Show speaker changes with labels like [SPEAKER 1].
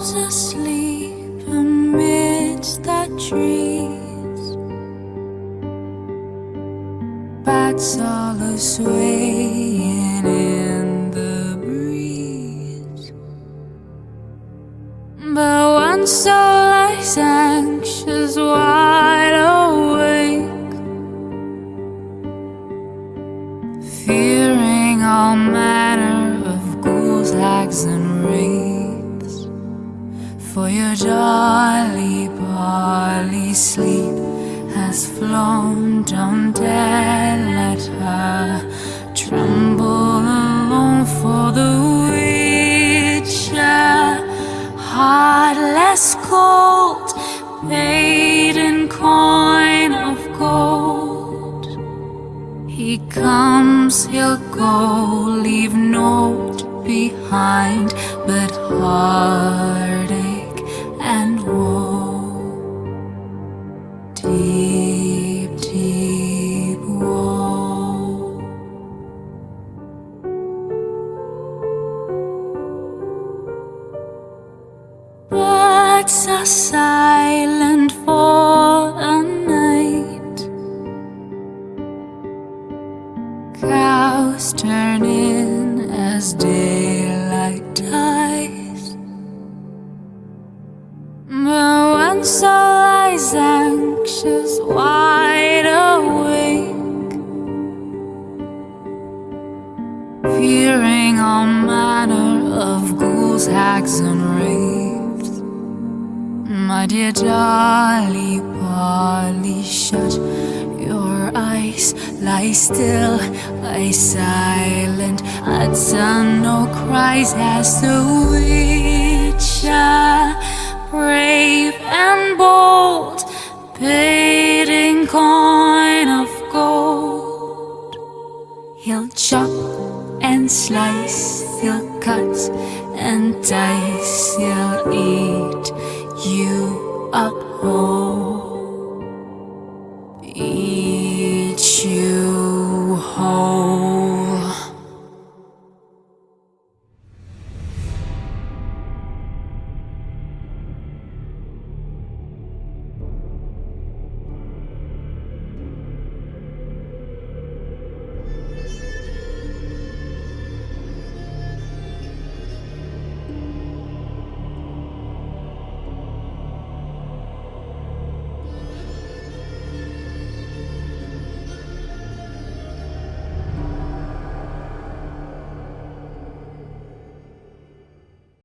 [SPEAKER 1] Asleep amidst the trees. Bats all a swaying in the breeze. But one soul lies anxious wide awake Fearing all manner of ghouls, hags and wraiths For your dolly Polly sleep has flown. Don't dare let her tremble alone For the witcher, heartless cold Paid in coin of gold. He comes, he'll go, leave note behind But heartache Birds are silent for a night. Cows turn in as daylight dies. But one soul lies anxious, wide awake Fearing all manner of ghouls, hags and wraiths My dear Dolly Polly, shut your eyes. Lie still, lie silent. Utter no cries as the witcher Brave and bold Paid in coin of gold. He'll chop and slice, he'll cut and dice, he'll eat you up whole,